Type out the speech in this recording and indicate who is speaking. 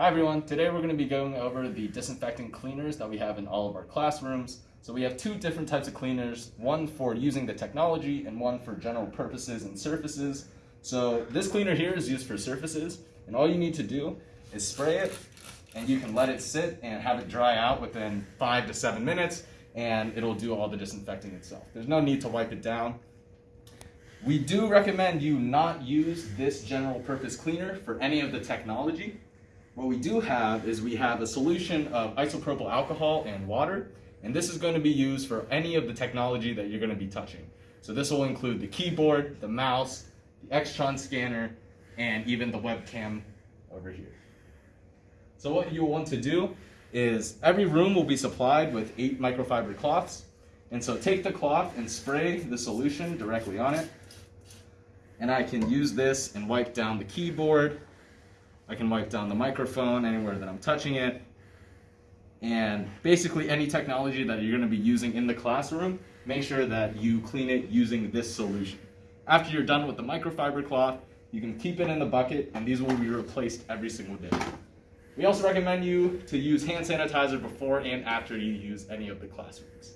Speaker 1: Hi everyone, today we're going to be going over the disinfectant cleaners that we have in all of our classrooms. So we have two different types of cleaners, one for using the technology and one for general purposes and surfaces. So this cleaner here is used for surfaces and all you need to do is spray it and you can let it sit and have it dry out within five to seven minutes and it'll do all the disinfecting itself. There's no need to wipe it down. We do recommend you not use this general purpose cleaner for any of the technology. What we do have is we have a solution of isopropyl alcohol and water, and this is going to be used for any of the technology that you're going to be touching. So this will include the keyboard, the mouse, the Extron scanner, and even the webcam over here. So what you'll want to do is every room will be supplied with eight microfiber cloths. And so take the cloth and spray the solution directly on it and I can use this and wipe down the keyboard. I can wipe down the microphone anywhere that I'm touching it. And basically any technology that you're gonna be using in the classroom, make sure that you clean it using this solution. After you're done with the microfiber cloth, you can keep it in the bucket and these will be replaced every single day. We also recommend you to use hand sanitizer before and after you use any of the classrooms.